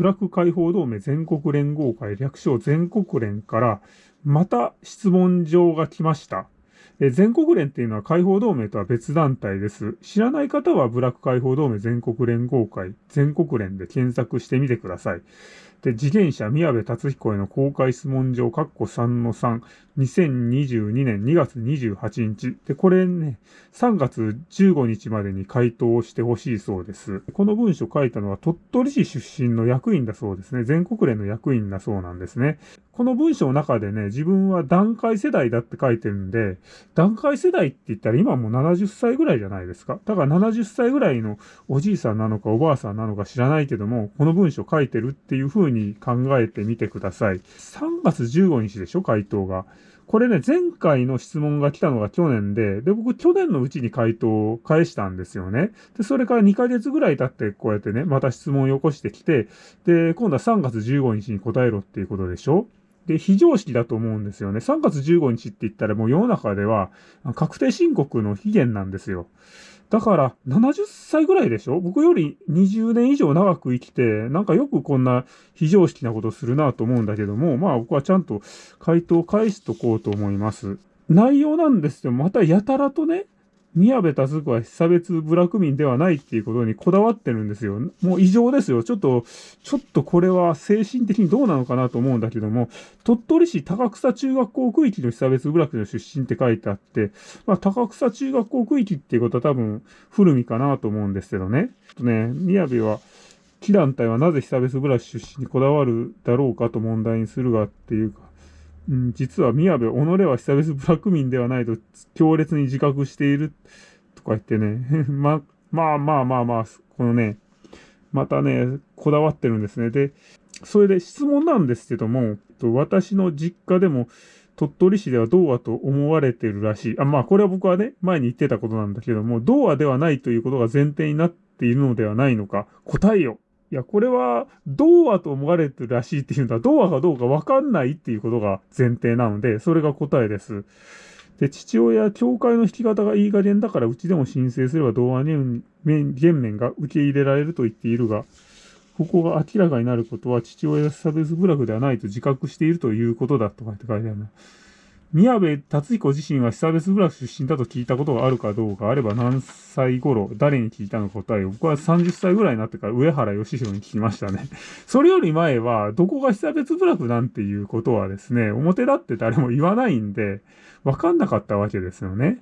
ブラック解放同盟全国連合会略称全国連からまた質問状が来ました。全国連っていうのは解放同盟とは別団体です。知らない方はブラック解放同盟全国連合会全国連で検索してみてください。で、自転車宮部達彦への公開質問状、括弧3の3、2022年2月28日。で、これね、3月15日までに回答をしてほしいそうです。この文書書いたのは鳥取市出身の役員だそうですね。全国連の役員だそうなんですね。この文章の中でね、自分は段階世代だって書いてるんで、段階世代って言ったら今もう70歳ぐらいじゃないですか。だから70歳ぐらいのおじいさんなのかおばあさんなのか知らないけども、この文章書いてるっていう風に考えてみてください。3月15日でしょ、回答が。これね、前回の質問が来たのが去年で、で、僕去年のうちに回答を返したんですよね。で、それから2ヶ月ぐらい経ってこうやってね、また質問をよこしてきて、で、今度は3月15日に答えろっていうことでしょ？で、非常識だと思うんですよね。3月15日って言ったらもう世の中では確定申告の期限なんですよ。だから、70歳ぐらいでしょ？僕より20年以上長く生きて、なんかよくこんな非常識なことするなと思うんだけども、まあ僕はちゃんと回答を返しとこうと思います。内容なんですよ。またやたらとね、宮部達子は被差別部落民ではないっていうことにこだわってるんですよ。もう異常ですよ。ちょっと、ちょっとこれは精神的にどうなのかなと思うんだけども、鳥取市高草中学校区域の被差別部落の出身って書いてあって、まあ、高草中学校区域っていうことは多分古見かなと思うんですけどね。ちょっとね、宮部は、木団体はなぜ被差別部落出身にこだわるだろうかと問題にするがっていうか、うん、実は宮部、己は久々ブラック民ではないと強烈に自覚しているとか言ってね、ま、まあまあまあまあ、このね、またね、こだわってるんですね。で、それで質問なんですけども、私の実家でも鳥取市では童話と思われてるらしい。あ、まあこれは僕はね、前に言ってたことなんだけども、童話ではないということが前提になっているのではないのか、答えよいや、これは、童話と思われてるらしいっていうのは、童話かどうかわかんないっていうことが前提なので、それが答えです。で、父親、教会の引き方がいい加減だから、うちでも申請すれば童話に減免が受け入れられると言っているが、ここが明らかになることは、父親が差別部落ではないと自覚しているということだとかって書いてあるな。宮部達彦自身は被差別部落出身だと聞いたことがあるかどうか、あれば何歳頃、誰に聞いたのか答えを、僕は30歳ぐらいになってから上原義弘に聞きましたね。それより前は、どこが被差別部落なんていうことはですね、表立って誰も言わないんで、わかんなかったわけですよね。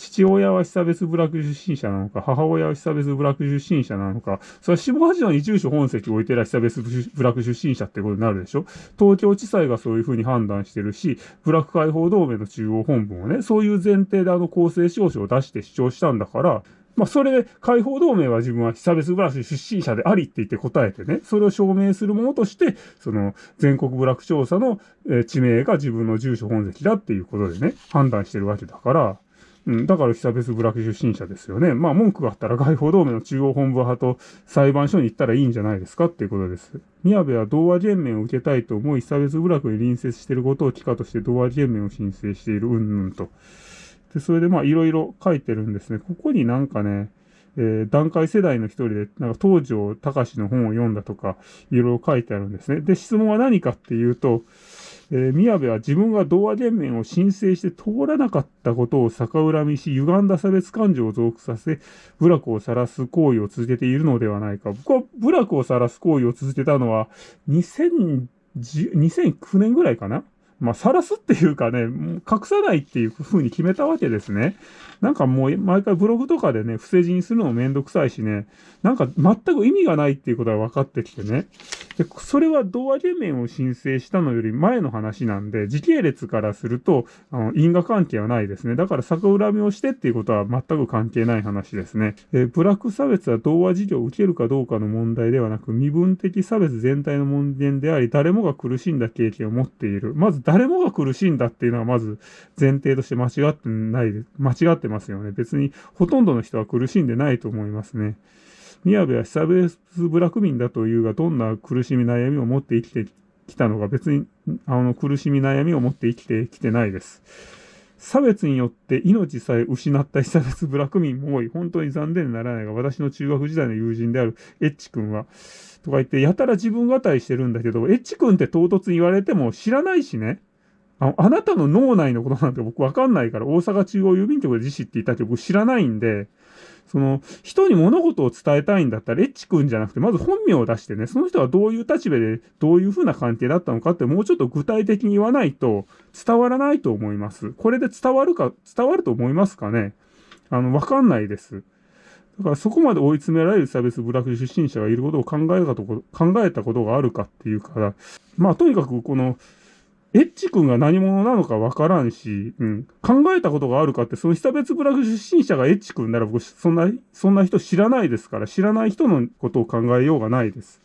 父親は被差別部落出身者なのか、母親は被差別部落出身者なのか、それは下八条に住所本籍を置いてる被差別部落出身者ってことになるでしょ？東京地裁がそういうふうに判断してるし、部落解放同盟の中央本部もね、そういう前提であの公正証書を出して主張したんだから、まあ、それで、解放同盟は自分は被差別ブラシ出身者でありって言って答えてね、それを証明するものとして、その、全国部落調査の、地名が自分の住所本籍だっていうことでね、判断してるわけだから、うん、だから被差別部落出身者ですよね。まあ文句があったら外報同盟の中央本部派と裁判所に行ったらいいんじゃないですかっていうことです。宮部は同和減免を受けたいと思い、被差別部落に隣接していることを帰化として同和減免を申請している、うんぬんと。で、それでまあいろいろ書いてるんですね。ここになんかね、えー、段階世代の一人で、なんか東条隆の本を読んだとか、いろいろ書いてあるんですね。で、質問は何かっていうと、えー、宮部は自分が同和連盟を申請して通らなかったことを逆恨みし、歪んだ差別感情を増幅させ、部落を晒す行為を続けているのではないか。僕は部落を晒す行為を続けたのは、2009年ぐらいかな？まあ、晒すっていうかね、隠さないっていう風に決めたわけですね。なんかもう毎回ブログとかでね、伏せ字にするのもめんどくさいしね、なんか全く意味がないっていうことが分かってきてね。で、それは同和減免を申請したのより前の話なんで、時系列からすると、あの因果関係はないですね。だから逆恨みをしてっていうことは全く関係ない話ですね。えブラック差別は同和事業を受けるかどうかの問題ではなく、身分的差別全体の問題であり、誰もが苦しんだ経験を持っている。まず誰もが苦しんだっていうのはまず前提として間違ってない、間違ってますよね。別にほとんどの人は苦しんでないと思いますね。宮部は被差別部落民だというが、どんな苦しみ悩みを持って生きてきたのか、別に、あの、苦しみ悩みを持って生きてきてないです。差別によって命さえ失った被差別部落民も多い。本当に残念にならないが、私の中学時代の友人であるエッチ君は、とか言って、やたら自分語りしてるんだけど、エッチ君って唐突に言われても知らないしね。ああなたの脳内のことなんて僕わかんないから、大阪中央郵便局で自死って言ったって僕知らないんで、その、人に物事を伝えたいんだったら、エッチ君じゃなくて、まず本名を出してね、その人はどういう立場で、どういう風な関係だったのかって、もうちょっと具体的に言わないと、伝わらないと思います。これで伝わるか、伝わると思いますかねあの、わかんないです。だからそこまで追い詰められる差別部落出身者がいることを考えたと考えたことがあるかっていうから、まあとにかくこの、エッチ君が何者なのかわからんし、うん、考えたことがあるかって、その被差別部落出身者がエッチ君なら僕、そんな、そんな人知らないですから、知らない人のことを考えようがないです。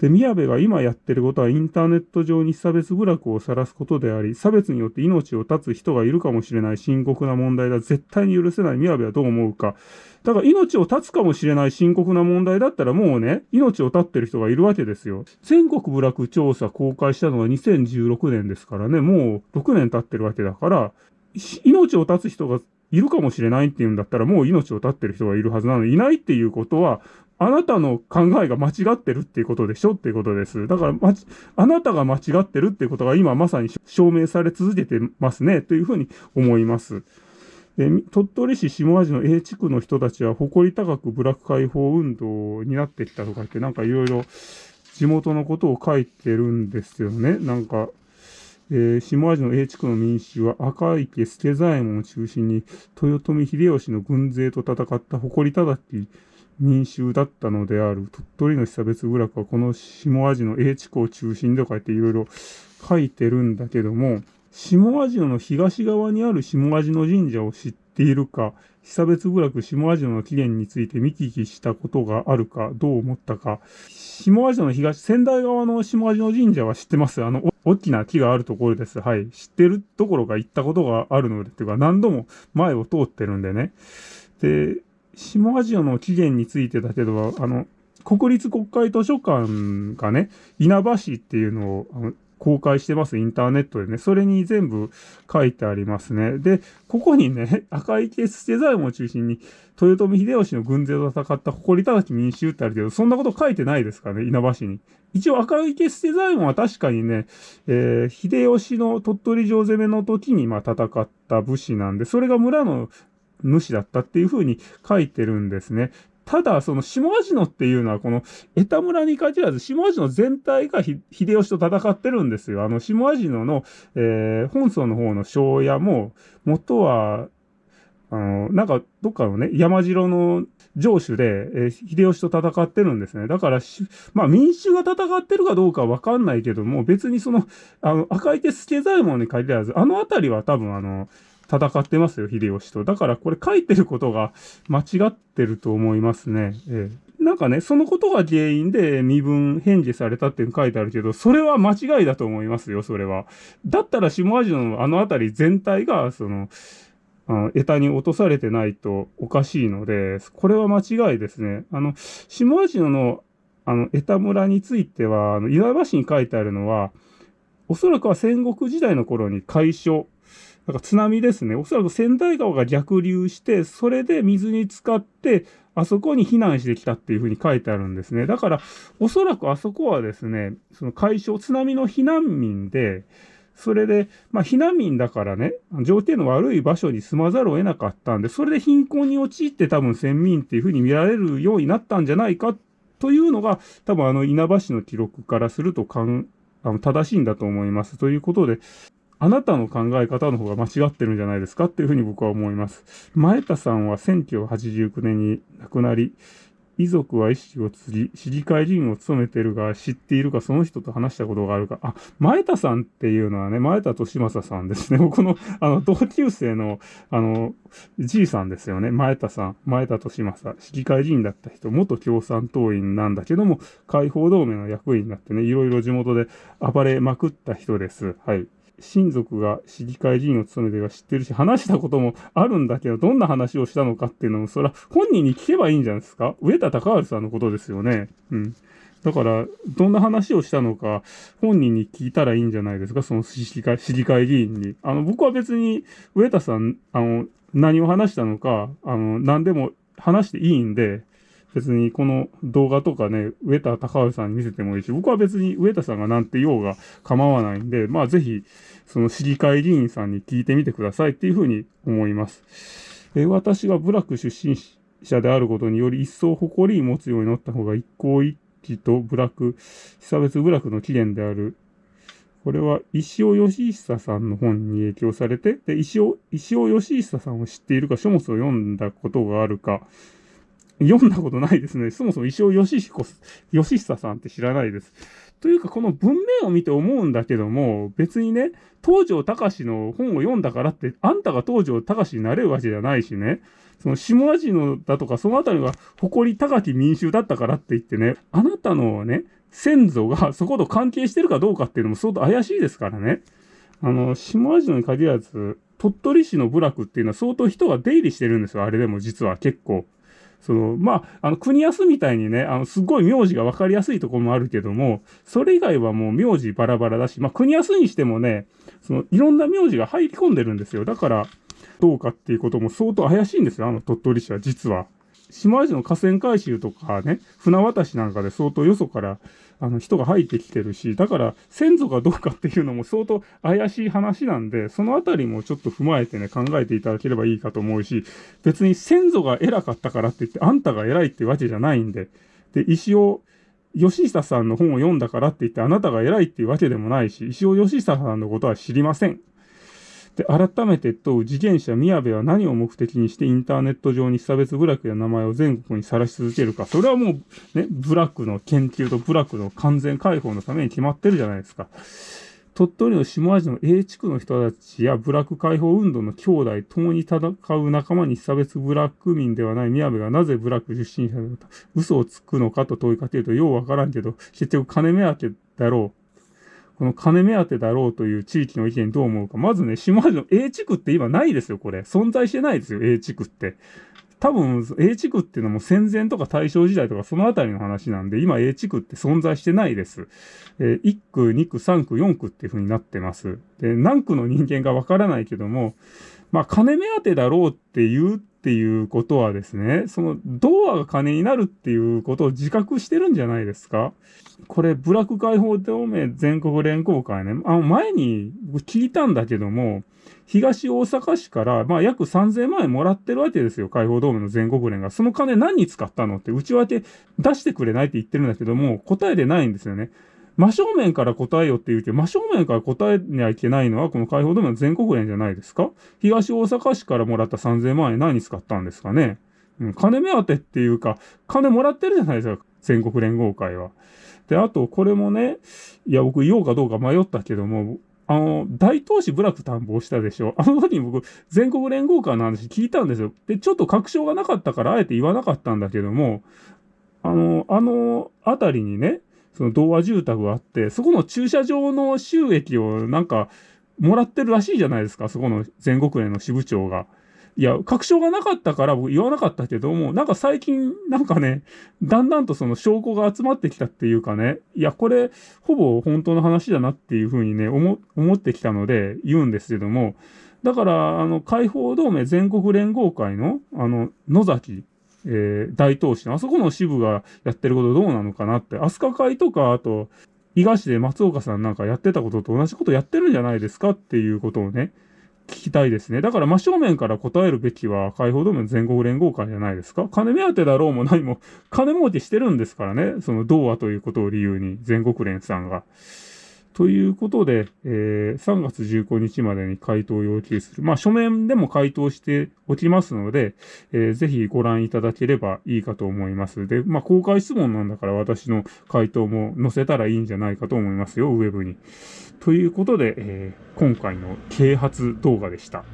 で、宮部が今やってることはインターネット上に差別部落を晒すことであり、差別によって命を絶つ人がいるかもしれない深刻な問題だ。絶対に許せない宮部はどう思うか。だから命を絶つかもしれない深刻な問題だったらもうね、命を絶ってる人がいるわけですよ。全国部落調査公開したのが2016年ですからね、もう6年経ってるわけだから、命を絶つ人がいるかもしれないっていうんだったら、もう命を絶ってる人がいるはずなのに、いないっていうことは、あなたの考えが間違ってるっていうことでしょ？っていうことです。だから、ま、あなたが間違ってるっていうことが今まさに証明され続けてますね、というふうに思います。で鳥取市下味の A 地区の人たちは誇り高く部落解放運動になってきたとかって、なんかいろいろ地元のことを書いてるんですよね。なんか、えー、下味の A 地区の民衆は赤池助左衛門を中心に豊臣秀吉の軍勢と戦った誇り高き民衆だったのである。鳥取の被差別部落はこの下味の A 地区を中心で書いていろいろ書いてるんだけども、下味の東側にある下味の神社を知っているか、被差別部落下味の起源について見聞きしたことがあるか、どう思ったか。下味の東、仙台側の下味の神社は知ってます？あの、大きな木があるところです。はい。知ってるところが行ったことがあるので、っていうか何度も前を通ってるんでね。で、下アジアの起源についてだけど、あの、国立国会図書館がね、稲葉市っていうのをあの公開してます、インターネットでね。それに全部書いてありますね。で、ここにね、赤池捨て財門を中心に、豊臣秀吉の軍勢と戦った誇り高き民衆ってあるけど、そんなこと書いてないですかね、稲葉市に。一応赤池捨て財門は確かにね、えー、秀吉の鳥取城攻めの時にまあ戦った武士なんで、それが村の主だったっていうふうに書いてるんですね。ただ、その下味野っていうのは、この江田村に限らず、下味野全体が秀吉と戦ってるんですよ。あの、下味野の、えー、本村の方の庄屋も、元は、あの、なんか、どっかのね、山城の城主で、えー、秀吉と戦ってるんですね。だからまあ民衆が戦ってるかどうかわかんないけども、別にその、あの、赤い手助左衛門に限らず、あのあたりは多分あの、戦ってますよ、秀吉と。だからこれ書いてることが間違ってると思いますね。ええ、なんかね、そのことが原因で身分返事されたって書いてあるけど、それは間違いだと思いますよ、それは。だったら下味のあの辺り全体が、その、あの、枝に落とされてないとおかしいので、これは間違いですね。あの、下味の、あの、枝村については、あの、岩橋に書いてあるのは、おそらくは戦国時代の頃に解消、なんか津波ですね。おそらく仙台川が逆流して、それで水に浸かって、あそこに避難してきたっていうふうに書いてあるんですね。だから、おそらくあそこはですね、その解消、津波の避難民で、それで、まあ、避難民だからね、条件の悪い場所に住まざるを得なかったんで、それで貧困に陥って多分先民っていうふうに見られるようになったんじゃないかというのが、多分あの稲葉市の記録からするとかんあの正しいんだと思います。ということで、あなたの考え方の方が間違ってるんじゃないですかっていうふうに僕は思います。前田さんは1989年に亡くなり、遺族は意識を継ぎ、市議会議員を務めてるが、知っているか、その人と話したことがあるか。あ、前田さんっていうのはね、前田利正さんですね。僕の、あの、同級生の、あの、じいさんですよね。前田さん。前田利正。市議会議員だった人、元共産党員なんだけども、解放同盟の役員になってね、いろいろ地元で暴れまくった人です。はい。親族が市議会議員を務めてるか知ってるし、話したこともあるんだけど、どんな話をしたのかっていうのも、それは本人に聞けばいいんじゃないですか？上田隆治さんのことですよね。うん。だから、どんな話をしたのか、本人に聞いたらいいんじゃないですか、その市議会市議会議員に。あの、僕は別に、上田さん、あの、何を話したのか、あの、何でも話していいんで、別にこの動画とかね、上田隆治さんに見せてもいいし、僕は別に上田さんが何て言おうが構わないんで、まあぜひ、その市議会議員さんに聞いてみてくださいっていうふうに思います。え私が部落出身者であることにより一層誇り持つようになった方が一向一期と部落、被差別部落の起源である。これは石尾義久さんの本に影響されて、で、石尾、石尾義久さんを知っているか、書物を読んだことがあるか、読んだことないですね。そもそも石尾義彦、義久さんって知らないです。というか、この文面を見て思うんだけども、別にね、東条隆の本を読んだからって、あんたが東条隆になれるわけじゃないしね、その下味のだとか、そのあたりが誇り高き民衆だったからって言ってね、あなたのね、先祖がそこと関係してるかどうかっていうのも相当怪しいですからね。あの、下味のに限らず、鳥取市の部落っていうのは相当人が出入りしてるんですよ。あれでも実は結構。その、まあ、あの、国安みたいにね、あの、すごい名字が分かりやすいとこもあるけども、それ以外はもう名字バラバラだし、まあ、国安にしてもね、その、いろんな名字が入り込んでるんですよ。だから、どうかっていうことも相当怪しいんですよ、あの鳥取市は実は。島味の河川回収とかね、船渡しなんかで相当よそからあの人が入ってきてるし、だから先祖がどうかっていうのも相当怪しい話なんで、そのあたりもちょっと踏まえてね、考えていただければいいかと思うし、別に先祖が偉かったからって言って、あんたが偉いってわけじゃないんで、で、石尾吉久さんの本を読んだからって言って、あなたが偉いっていうわけでもないし、石尾吉久さんのことは知りません。で、改めてと、次元者宮部は何を目的にしてインターネット上に差別部落や名前を全国にさらし続けるか。それはもう、ね、部落の研究と部落の完全解放のために決まってるじゃないですか。鳥取の下味の A 地区の人たちや部落解放運動の兄弟、共に戦う仲間に差別部落民ではない宮部がなぜ部落出身者だと嘘をつくのかと問いかけるとようわからんけど、結局金目当てだろう。この金目当てだろうという地域の意見どう思うか。まずね、下味の A 地区って今ないですよ、これ。存在してないですよ、A 地区って。多分、A 地区っていうのも戦前とか大正時代とかそのあたりの話なんで、今 A 地区って存在してないです。えー、1区、2区、3区、4区っていう風になってます。で、何区の人間がわからないけども、まあ、金目当てだろうって言うっていうことはですね、そのドアが金になるっていうことを自覚してるんじゃないですか？これ、ブラック解放同盟全国連合会ね、あの前に聞いたんだけども、東大阪市から、まあ、約3000万円もらってるわけですよ。解放同盟の全国連が。その金何に使ったのって内訳出してくれないって言ってるんだけども、答えでないんですよね。真正面から答えよって言うけど、真正面から答えにはいけないのは、この解放同盟の全国連じゃないですか？東大阪市からもらった3000万円何に使ったんですかね？うん、金目当てっていうか、金もらってるじゃないですか、全国連合会は。で、あと、これもね、いや、僕言おうかどうか迷ったけども、あの、大東市部落担保したでしょ？あの時に僕、全国連合会の話聞いたんですよ。で、ちょっと確証がなかったから、あえて言わなかったんだけども、あの、あの、あたりにね、その童話住宅があって、そこの駐車場の収益をなんか、もらってるらしいじゃないですか、そこの全国連の支部長が。いや、確証がなかったから僕言わなかったけども、なんか最近、なんかね、だんだんとその証拠が集まってきたっていうかね、いや、これ、ほぼ本当の話だなっていうふうにね、思、思ってきたので言うんですけども、だから、あの、解放同盟全国連合会の、あの、野崎えー、大東市の、あそこの支部がやってることどうなのかなって、飛鳥会とか、あと、伊賀市で松岡さんなんかやってたことと同じことやってるんじゃないですかっていうことをね、聞きたいですね。だから真正面から答えるべきは解放同盟全国連合会じゃないですか金目当てだろうも何も、金儲けしてるんですからね。その童話ということを理由に全国連さんが。ということで、えー、3月15日までに回答を要求する。まあ、書面でも回答しておきますので、えー、ぜひご覧いただければいいかと思います。で、まあ、公開質問なんだから私の回答も載せたらいいんじゃないかと思いますよ、ウェブに。ということで、えー、今回の啓発動画でした。